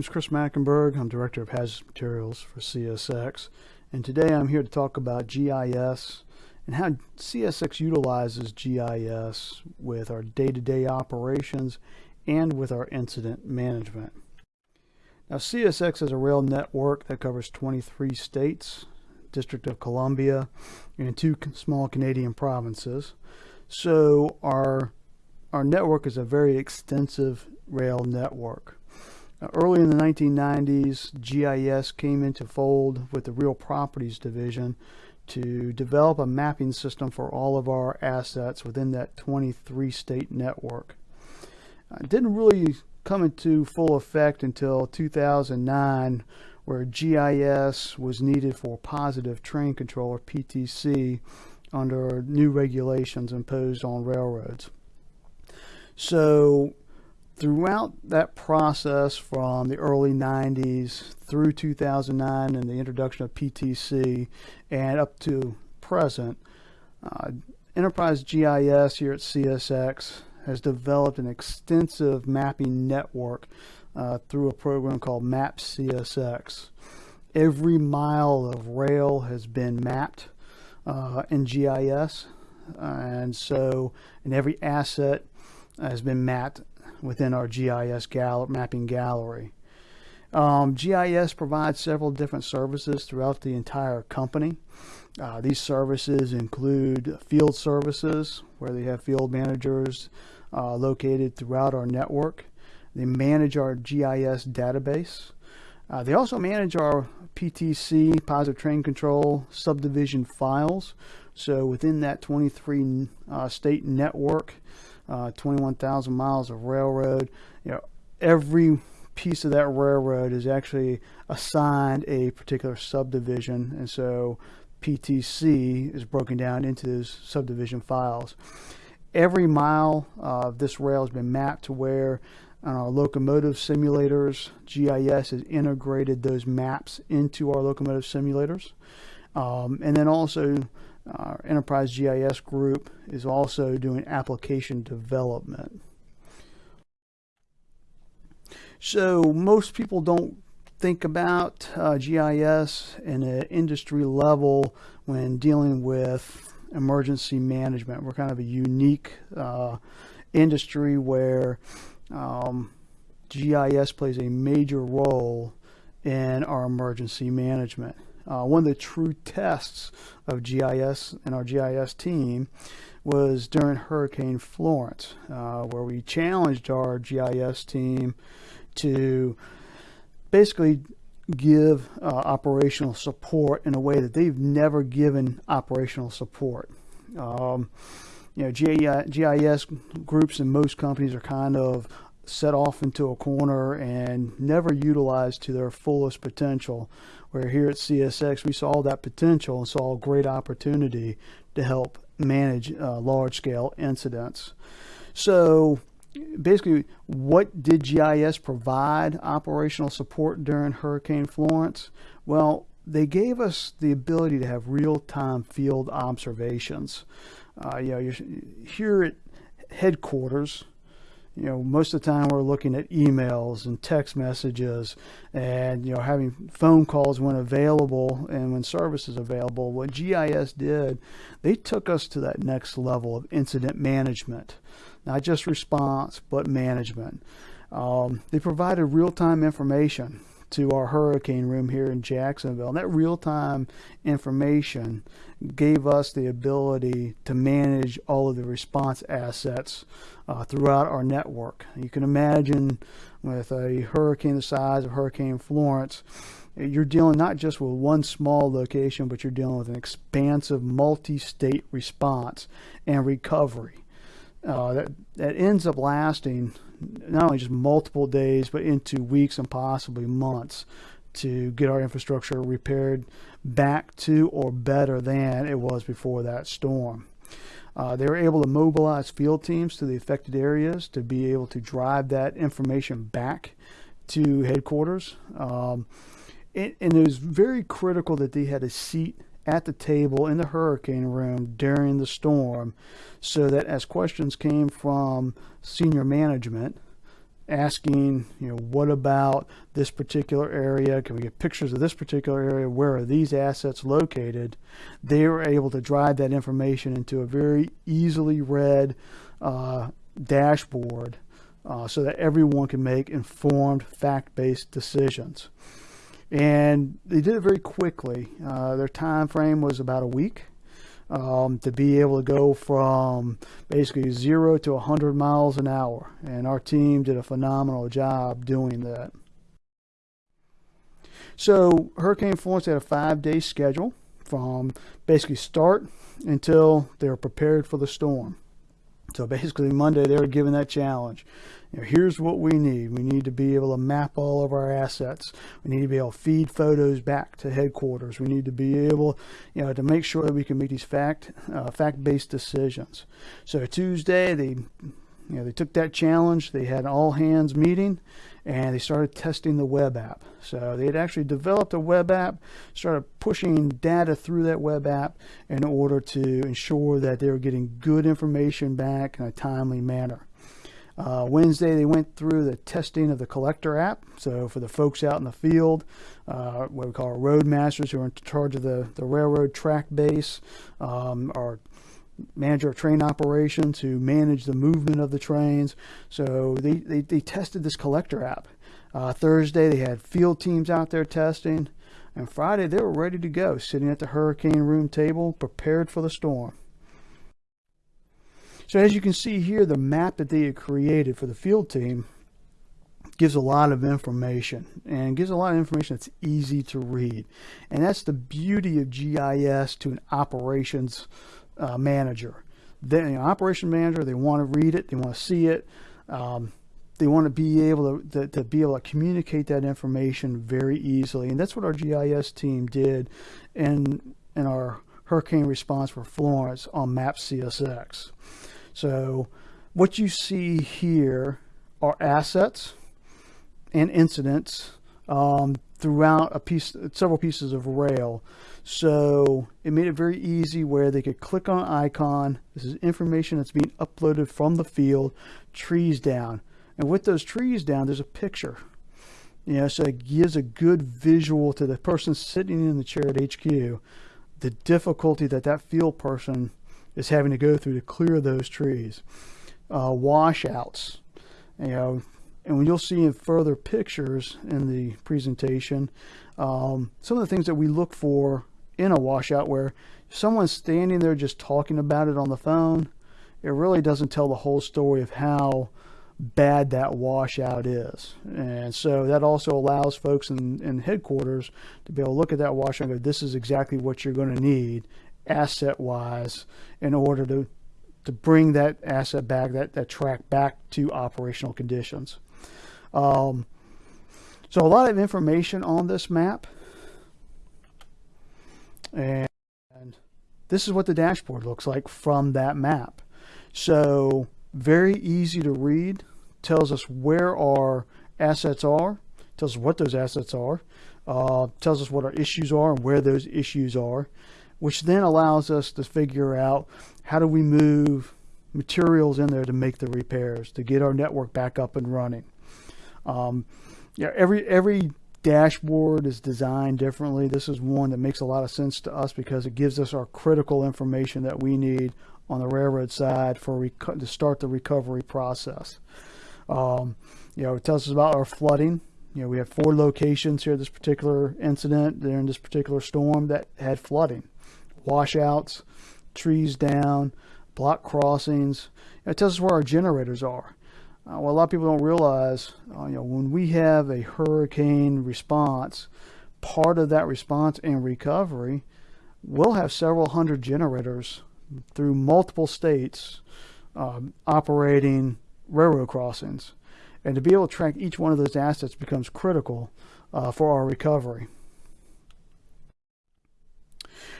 name is Chris Mackenberg. I'm Director of Hazardous Materials for CSX. And today I'm here to talk about GIS and how CSX utilizes GIS with our day-to-day -day operations and with our incident management. Now CSX is a rail network that covers 23 states, District of Columbia, and two small Canadian provinces. So our, our network is a very extensive rail network. Early in the 1990s, GIS came into fold with the Real Properties Division to develop a mapping system for all of our assets within that 23 state network. Uh, it didn't really come into full effect until 2009 where GIS was needed for positive train control or PTC under new regulations imposed on railroads. So throughout that process from the early 90s through 2009 and the introduction of PTC and up to present, uh, Enterprise GIS here at CSX has developed an extensive mapping network uh, through a program called MapCSX. Every mile of rail has been mapped uh, in GIS, and so and every asset has been mapped within our GIS gal mapping gallery. Um, GIS provides several different services throughout the entire company. Uh, these services include field services, where they have field managers uh, located throughout our network. They manage our GIS database. Uh, they also manage our PTC, Positive Train Control, subdivision files. So within that 23 uh, state network, uh, 21,000 miles of railroad. You know, every piece of that railroad is actually assigned a particular subdivision, and so PTC is broken down into those subdivision files. Every mile of this rail has been mapped to where our locomotive simulators, GIS has integrated those maps into our locomotive simulators. Um, and then also our Enterprise GIS group is also doing application development. So most people don't think about uh, GIS in an industry level when dealing with emergency management. We're kind of a unique uh, industry where um, GIS plays a major role in our emergency management. Uh, one of the true tests of GIS and our GIS team was during Hurricane Florence, uh, where we challenged our GIS team to basically give uh, operational support in a way that they've never given operational support. Um, you know, GIS groups in most companies are kind of set off into a corner and never utilized to their fullest potential. Where here at CSX, we saw that potential and saw a great opportunity to help manage uh, large scale incidents. So basically, what did GIS provide operational support during Hurricane Florence? Well, they gave us the ability to have real-time field observations. Uh, you know, here at headquarters, you know, most of the time we're looking at emails and text messages and, you know, having phone calls when available and when service is available. What GIS did, they took us to that next level of incident management, not just response, but management. Um, they provided real-time information to our hurricane room here in Jacksonville. And that real-time information gave us the ability to manage all of the response assets uh, throughout our network. You can imagine with a hurricane the size of Hurricane Florence, you're dealing not just with one small location, but you're dealing with an expansive multi-state response and recovery. Uh, that, that ends up lasting not only just multiple days, but into weeks and possibly months to get our infrastructure repaired back to or better than it was before that storm. Uh, they were able to mobilize field teams to the affected areas to be able to drive that information back to headquarters. Um, and, and it was very critical that they had a seat at the table in the hurricane room during the storm so that as questions came from senior management asking, you know, what about this particular area? Can we get pictures of this particular area? Where are these assets located? They were able to drive that information into a very easily read uh, dashboard uh, so that everyone can make informed, fact-based decisions. And they did it very quickly. Uh, their time frame was about a week. Um, to be able to go from basically zero to 100 miles an hour. And our team did a phenomenal job doing that. So Hurricane Florence had a five-day schedule from basically start until they were prepared for the storm. So basically Monday they were given that challenge. You know, here's what we need. We need to be able to map all of our assets. We need to be able to feed photos back to headquarters. We need to be able, you know, to make sure that we can make these fact uh, fact-based decisions. So Tuesday they, you know, they took that challenge. They had an all hands meeting, and they started testing the web app. So they had actually developed a web app, started pushing data through that web app in order to ensure that they were getting good information back in a timely manner. Uh, Wednesday, they went through the testing of the collector app. So for the folks out in the field, uh, what we call road masters who are in charge of the, the railroad track base, um, our manager of train operations who manage the movement of the trains. So they, they, they tested this collector app. Uh, Thursday, they had field teams out there testing. And Friday, they were ready to go, sitting at the hurricane room table, prepared for the storm. So as you can see here, the map that they had created for the field team gives a lot of information and gives a lot of information that's easy to read. And that's the beauty of GIS to an operations uh, manager. Then an operation manager, they want to read it, they want to see it. Um, they want to be able to, to, to, be able to communicate that information very easily. And that's what our GIS team did in, in our hurricane response for Florence on Map CSX. So what you see here are assets and incidents um, throughout a piece, several pieces of rail. So it made it very easy where they could click on icon. This is information that's being uploaded from the field, trees down. And with those trees down, there's a picture. You know, so it gives a good visual to the person sitting in the chair at HQ, the difficulty that that field person is having to go through to clear those trees. Uh, washouts, you know, and you'll see in further pictures in the presentation, um, some of the things that we look for in a washout where someone's standing there just talking about it on the phone, it really doesn't tell the whole story of how bad that washout is. And so that also allows folks in, in headquarters to be able to look at that washout and go, this is exactly what you're going to need asset wise in order to to bring that asset back that that track back to operational conditions um, so a lot of information on this map and this is what the dashboard looks like from that map. So very easy to read. Tells us where our assets are. Tells us what those assets are. Uh, tells us what our issues are and where those issues are which then allows us to figure out how do we move materials in there to make the repairs, to get our network back up and running. Um, yeah, every every dashboard is designed differently. This is one that makes a lot of sense to us because it gives us our critical information that we need on the railroad side for to start the recovery process. Um, you know, it tells us about our flooding. You know, we have four locations here. This particular incident during this particular storm that had flooding washouts, trees down, block crossings. It tells us where our generators are. Uh, what a lot of people don't realize, uh, you know, when we have a hurricane response, part of that response and recovery, we'll have several hundred generators through multiple states um, operating railroad crossings. And to be able to track each one of those assets becomes critical uh, for our recovery.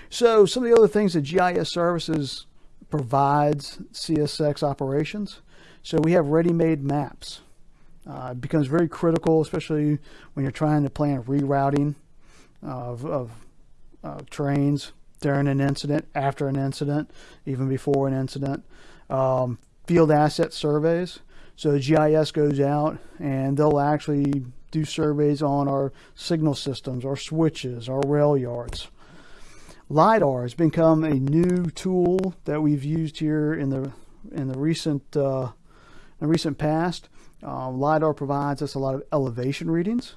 So some of the other things that GIS Services provides CSX operations. So we have ready-made maps. Uh, it becomes very critical, especially when you're trying to plan rerouting of, of uh, trains during an incident, after an incident, even before an incident. Um, field asset surveys. So GIS goes out and they'll actually do surveys on our signal systems, our switches, our rail yards. LiDAR has become a new tool that we've used here in the in the recent uh, the recent past. Uh, LiDAR provides us a lot of elevation readings.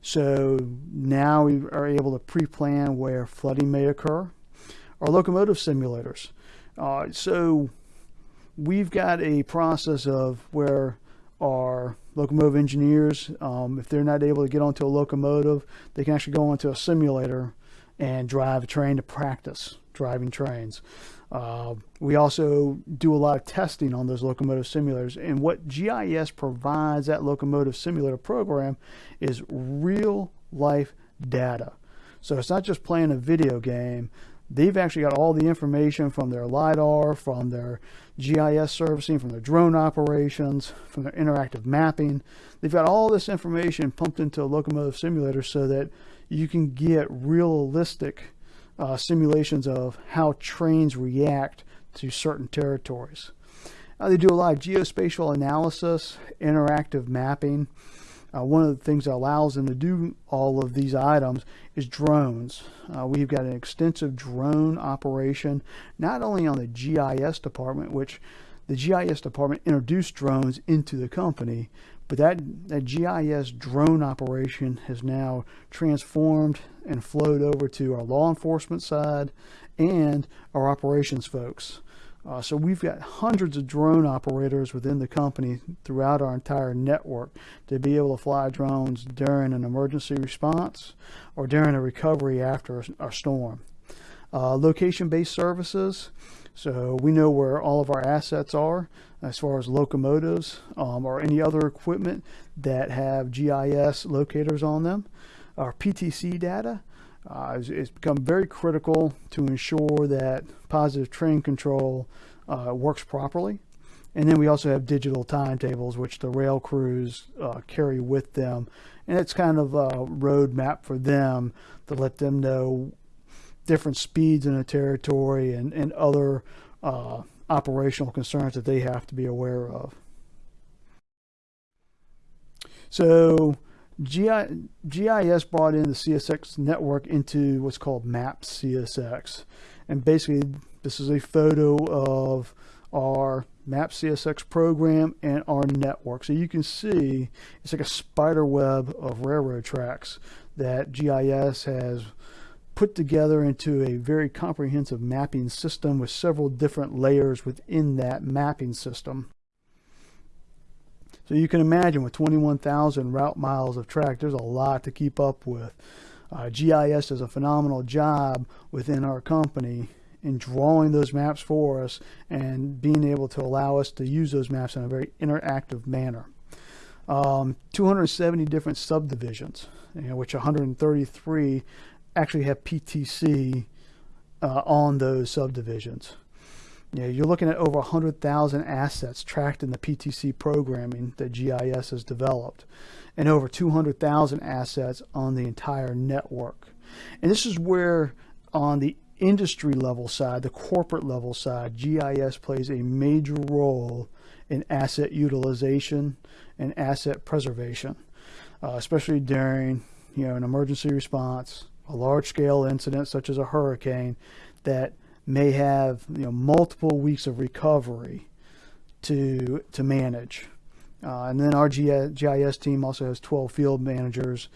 So now we are able to pre-plan where flooding may occur. Our locomotive simulators. Uh, so we've got a process of where our locomotive engineers, um, if they're not able to get onto a locomotive, they can actually go onto a simulator and drive a train to practice driving trains. Uh, we also do a lot of testing on those locomotive simulators. And what GIS provides that locomotive simulator program is real life data. So it's not just playing a video game. They've actually got all the information from their LiDAR, from their GIS servicing, from their drone operations, from their interactive mapping. They've got all this information pumped into a locomotive simulator so that you can get realistic uh, simulations of how trains react to certain territories. Uh, they do a lot of geospatial analysis, interactive mapping. Uh, one of the things that allows them to do all of these items is drones. Uh, we've got an extensive drone operation, not only on the GIS department, which the GIS department introduced drones into the company, but that, that GIS drone operation has now transformed and flowed over to our law enforcement side and our operations folks. Uh, so we've got hundreds of drone operators within the company throughout our entire network to be able to fly drones during an emergency response or during a recovery after a, a storm. Uh, Location-based services, so we know where all of our assets are as far as locomotives um, or any other equipment that have GIS locators on them. Our PTC data uh, become very critical to ensure that positive train control uh, works properly. And then we also have digital timetables, which the rail crews uh, carry with them. And it's kind of a roadmap for them to let them know different speeds in a territory and, and other uh, operational concerns that they have to be aware of. So GI, GIS brought in the CSX network into what's called MAP CSX. And basically, this is a photo of our MAP CSX program and our network. So you can see it's like a spider web of railroad tracks that GIS has put together into a very comprehensive mapping system with several different layers within that mapping system. So you can imagine with 21,000 route miles of track, there's a lot to keep up with. Uh, GIS does a phenomenal job within our company in drawing those maps for us and being able to allow us to use those maps in a very interactive manner. Um, 270 different subdivisions, you know, which 133 actually have PTC uh, on those subdivisions. You know, you're looking at over 100,000 assets tracked in the PTC programming that GIS has developed and over 200,000 assets on the entire network. And this is where on the industry level side, the corporate level side, GIS plays a major role in asset utilization and asset preservation, uh, especially during you know an emergency response, a large scale incident such as a hurricane that may have you know multiple weeks of recovery to to manage. Uh, and then our GIS team also has 12 field managers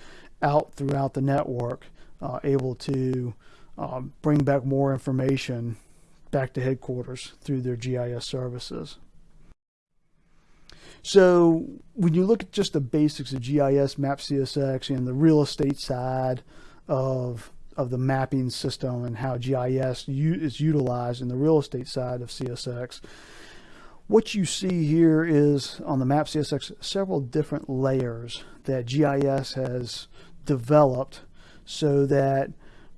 out throughout the network uh, able to um, bring back more information back to headquarters through their GIS services. So when you look at just the basics of GIS, Map CSX, and the real estate side of of the mapping system and how GIS is utilized in the real estate side of CSX. What you see here is on the map CSX several different layers that GIS has developed so that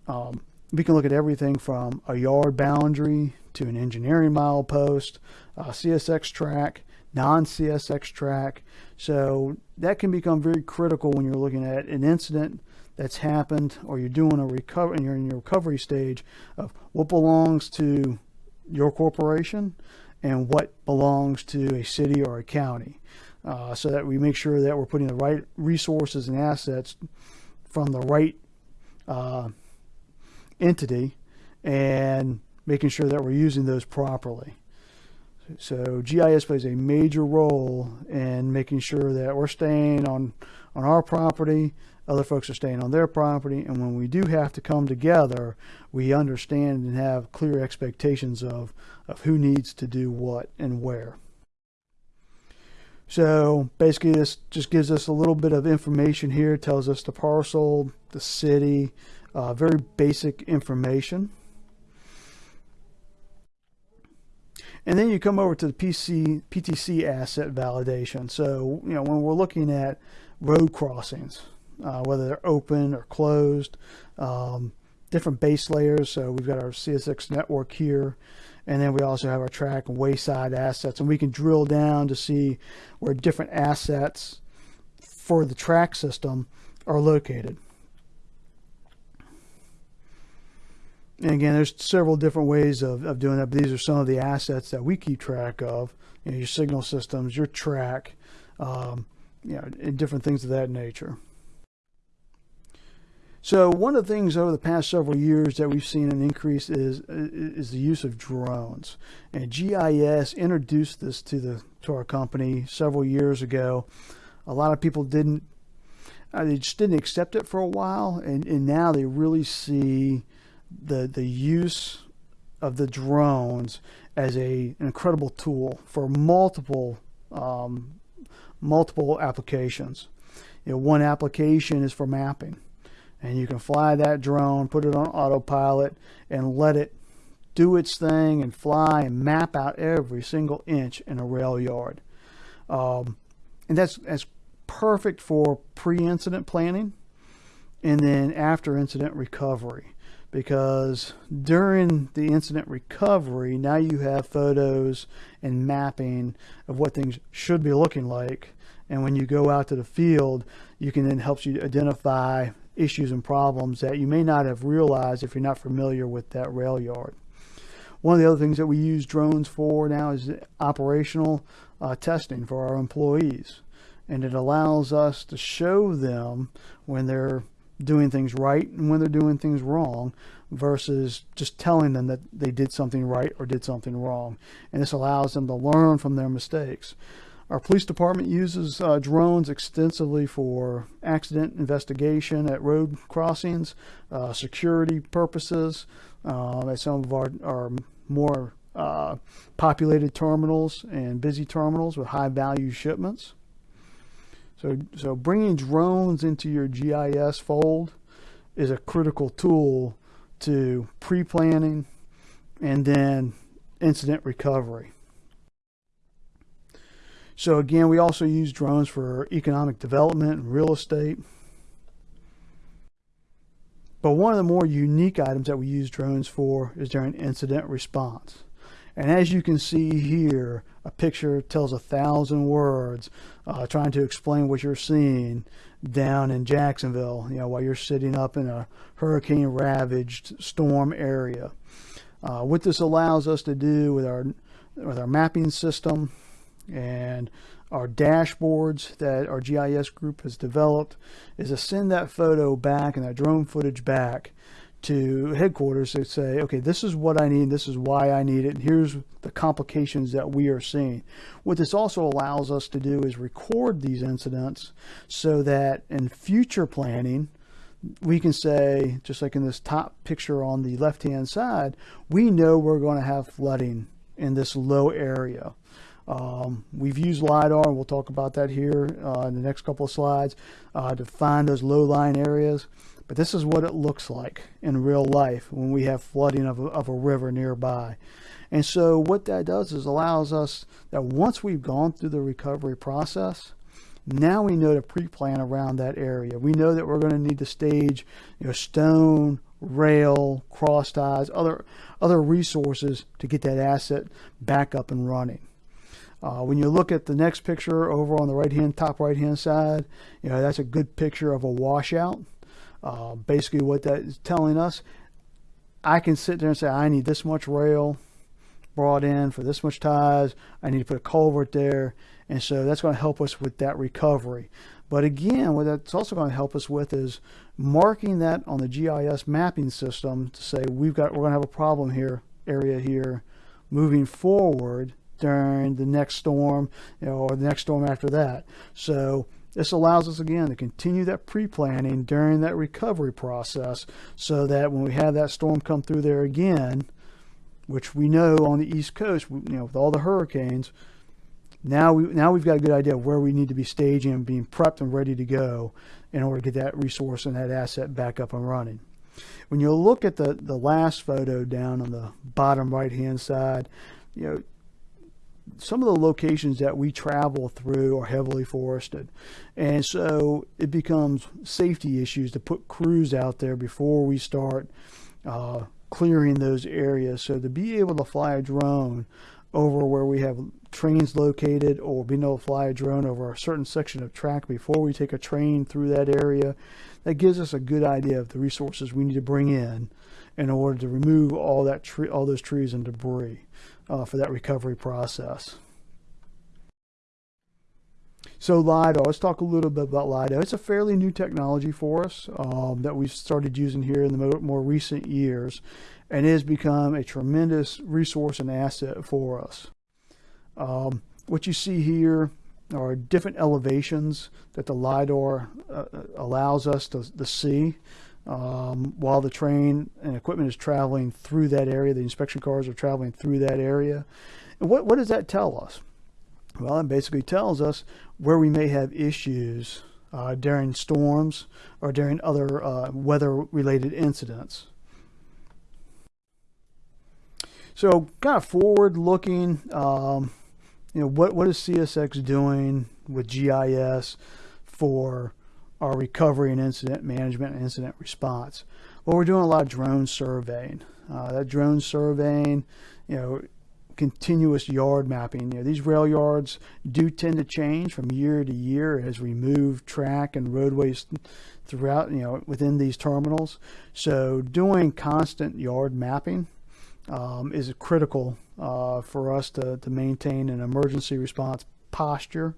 um, we can look at everything from a yard boundary to an engineering milepost, a CSX track, non-CSX track. So that can become very critical when you're looking at an incident that's happened or you're doing a recovery and you're in your recovery stage of what belongs to your corporation and what belongs to a city or a county. uh, so that we make sure that we're putting the right resources and assets from the right uh, entity and making sure that we're using those properly. So GIS plays a major role in making sure that we're staying on, on our property, other folks are staying on their property, and when we do have to come together, we understand and have clear expectations of, of who needs to do what and where. So basically this just gives us a little bit of information here, it tells us the parcel, the city, uh, very basic information. And then you come over to the PC, PTC asset validation. So, you know, when we're looking at road crossings, uh, whether they're open or closed, um, different base layers. So we've got our CSX network here, and then we also have our track and wayside assets, and we can drill down to see where different assets for the track system are located. And again, there's several different ways of, of doing that, but these are some of the assets that we keep track of. You know, your signal systems, your track, um, you know, and different things of that nature. So one of the things over the past several years that we've seen an increase is is the use of drones. And GIS introduced this to the to our company several years ago. A lot of people didn't uh, they just didn't accept it for a while and, and now they really see the the use of the drones as a an incredible tool for multiple um, multiple applications. You know, one application is for mapping, and you can fly that drone, put it on autopilot, and let it do its thing and fly and map out every single inch in a rail yard. Um, and that's that's perfect for pre-incident planning and then after incident recovery because during the incident recovery, now you have photos and mapping of what things should be looking like. And when you go out to the field, you can then help you identify issues and problems that you may not have realized if you're not familiar with that rail yard. One of the other things that we use drones for now is operational uh, testing for our employees. And it allows us to show them when they're doing things right and when they're doing things wrong versus just telling them that they did something right or did something wrong. And this allows them to learn from their mistakes. Our police department uses uh, drones extensively for accident investigation at road crossings, uh, security purposes, uh, at some of our, our more uh, populated terminals and busy terminals with high value shipments. So, so bringing drones into your GIS fold is a critical tool to pre-planning and then incident recovery. So again, we also use drones for economic development and real estate. But one of the more unique items that we use drones for is during incident response. And as you can see here, a picture tells a thousand words uh, trying to explain what you're seeing down in Jacksonville, you know, while you're sitting up in a hurricane ravaged storm area. Uh, what this allows us to do with our with our mapping system and our dashboards that our GIS group has developed is to send that photo back and that drone footage back to headquarters to say, okay, this is what I need, this is why I need it, and here's the complications that we are seeing. What this also allows us to do is record these incidents so that in future planning, we can say, just like in this top picture on the left-hand side, we know we're going to have flooding in this low area. Um, we've used LiDAR, and we'll talk about that here uh, in the next couple of slides, uh, to find those low-lying areas. But this is what it looks like in real life when we have flooding of a, of a river nearby. And so what that does is allows us that once we've gone through the recovery process, now we know to pre-plan around that area. We know that we're going to need to stage you know, stone, rail, cross ties, other, other resources to get that asset back up and running. Uh, when you look at the next picture over on the right hand, top right hand side, you know, that's a good picture of a washout. Uh, basically what that is telling us, I can sit there and say, I need this much rail brought in for this much ties. I need to put a culvert there. And so that's going to help us with that recovery. But again, what that's also going to help us with is marking that on the GIS mapping system to say we've got we're going to have a problem here, area here, moving forward during the next storm you know, or the next storm after that. So this allows us again to continue that pre-planning during that recovery process so that when we have that storm come through there again, which we know on the East Coast, you know, with all the hurricanes, now we now we've got a good idea of where we need to be staging and being prepped and ready to go in order to get that resource and that asset back up and running. When you look at the the last photo down on the bottom right hand side, you know some of the locations that we travel through are heavily forested. And so it becomes safety issues to put crews out there before we start uh, clearing those areas. So to be able to fly a drone over where we have trains located or being able to fly a drone over a certain section of track before we take a train through that area, that gives us a good idea of the resources we need to bring in in order to remove all that tree, all those trees and debris uh, for that recovery process. So LIDAR, let's talk a little bit about LIDAR. It's a fairly new technology for us um, that we've started using here in the more recent years and it has become a tremendous resource and asset for us. Um, what you see here are different elevations that the LIDAR uh, allows us to, to see um, while the train and equipment is traveling through that area. The inspection cars are traveling through that area. And what, what does that tell us? Well, it basically tells us where we may have issues uh, during storms or during other uh, weather-related incidents. So kind of forward looking, um, you know, what, what is CSX doing with GIS for our recovery and incident management and incident response? Well, we're doing a lot of drone surveying. Uh, that drone surveying, you know, continuous yard mapping. You know, these rail yards do tend to change from year to year as we move track and roadways throughout, you know, within these terminals. So doing constant yard mapping um, is critical uh, for us to, to maintain an emergency response posture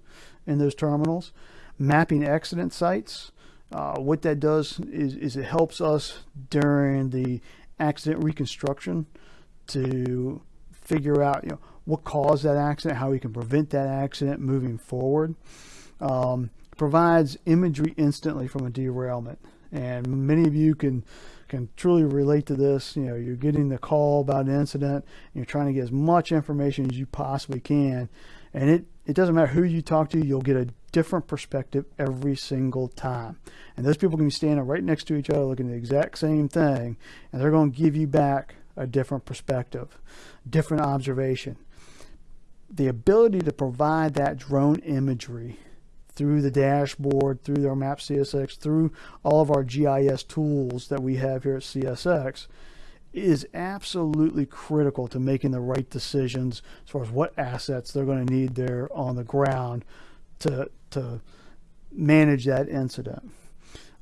in those terminals. Mapping accident sites, uh, what that does is, is it helps us during the accident reconstruction to figure out you know what caused that accident, how we can prevent that accident moving forward. Um, provides imagery instantly from a derailment, and many of you can can truly relate to this. You know, you're getting the call about an incident, you're trying to get as much information as you possibly can, and it, it doesn't matter who you talk to, you'll get a different perspective every single time. And those people can be standing right next to each other looking at the exact same thing, and they're going to give you back a different perspective, different observation. The ability to provide that drone imagery through the dashboard, through our Map CSX, through all of our GIS tools that we have here at CSX is absolutely critical to making the right decisions as far as what assets they're going to need there on the ground to, to manage that incident.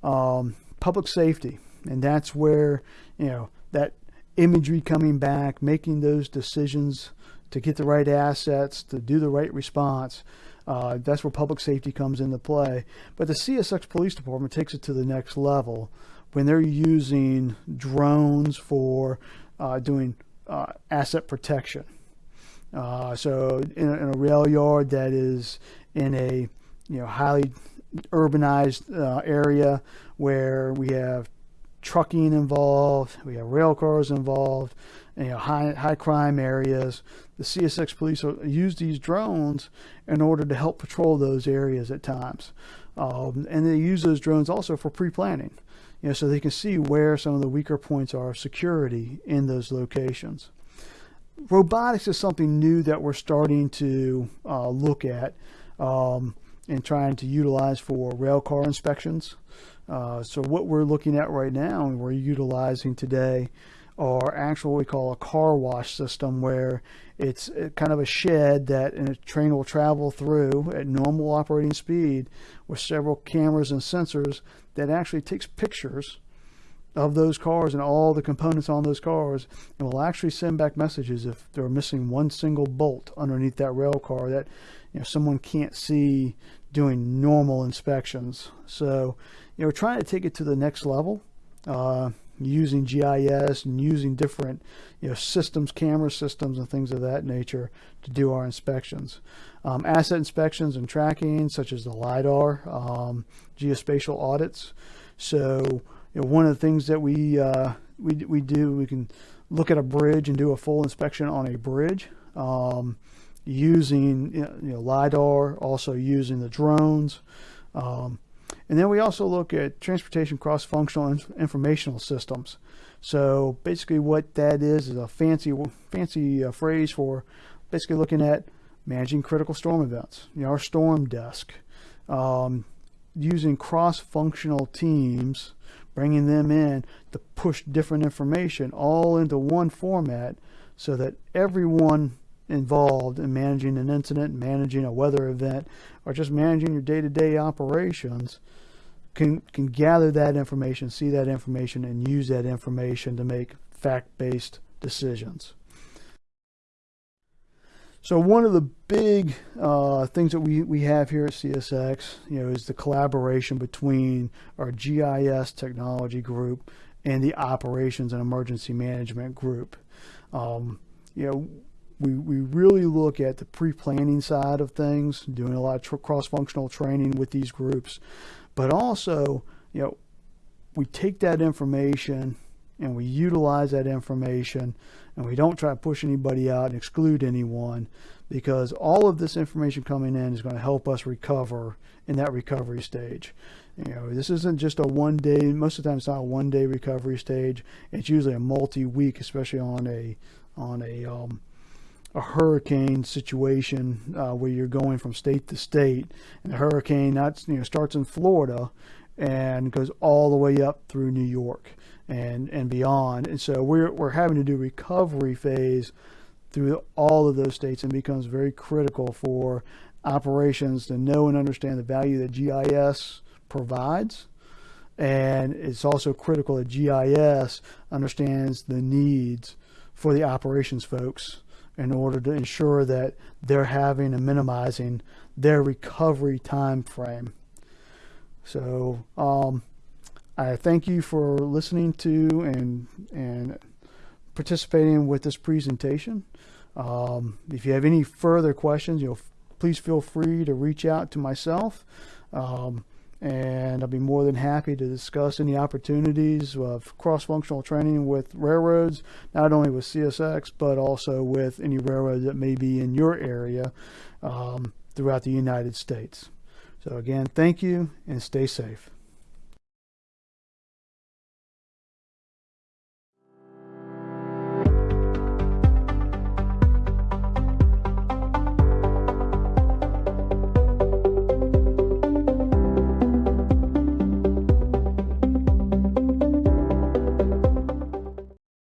Um, public safety, and that's where, you know, that imagery coming back, making those decisions to get the right assets, to do the right response, uh, that's where public safety comes into play. But the CSX Police Department takes it to the next level when they're using drones for uh, doing uh, asset protection. Uh, so in a, in a, rail yard that is in a you know highly urbanized uh, area where we have trucking involved, we have rail cars involved, you know, high, high crime areas. The CSX police use these drones in order to help patrol those areas at times. Um, and they use those drones also for pre-planning, you know, so they can see where some of the weaker points are of security in those locations. Robotics is something new that we're starting to uh, look at um, and trying to utilize for rail car inspections. Uh, so what we're looking at right now and we're utilizing today are actual what we call a car wash system where it's kind of a shed that a train will travel through at normal operating speed with several cameras and sensors that actually takes pictures of those cars and all the components on those cars and will actually send back messages if they're missing one single bolt underneath that rail car that you know someone can't see doing normal inspections. So you know trying to take it to the next level. Uh, using GIS and using different you know systems, camera systems and things of that nature to do our inspections. Um, asset inspections and tracking such as the LiDAR, um, geospatial audits. So you know, one of the things that we, uh, we, we do, we can look at a bridge and do a full inspection on a bridge um, using you know, LiDAR, also using the drones. Um, and then we also look at transportation cross-functional informational systems. So basically what that is is a fancy fancy uh, phrase for basically looking at managing critical storm events. You know, our storm desk, um, using cross-functional teams, bringing them in to push different information all into one format so that everyone involved in managing an incident, managing a weather event, or just managing your day-to-day -day operations can, can gather that information, see that information, and use that information to make fact-based decisions. So one of the big uh, things that we, we have here at CSX, you know, is the collaboration between our GIS technology group and the operations and emergency management group. Um, you know, we, we really look at the pre-planning side of things, doing a lot of cross-functional training with these groups, but also, you know, we take that information and we utilize that information and we don't try to push anybody out and exclude anyone because all of this information coming in is going to help us recover in that recovery stage. You know, this isn't just a one day, most of the time it's not a one day recovery stage. It's usually a multi-week, especially on a, on a, um, a hurricane situation uh, where you're going from state to state and the hurricane that's you know starts in Florida and goes all the way up through New York and and beyond. And so we're, we're having to do recovery phase through all of those states and becomes very critical for operations to know and understand the value that GIS provides. And it's also critical that GIS understands the needs for the operations folks in order to ensure that they're having and minimizing their recovery time frame. So um, I thank you for listening to and and participating with this presentation. Um, if you have any further questions, you know, please feel free to reach out to myself. Um, and I'll be more than happy to discuss any opportunities of cross-functional training with railroads, not only with CSX, but also with any railroad that may be in your area um, throughout the United States. So again, thank you and stay safe.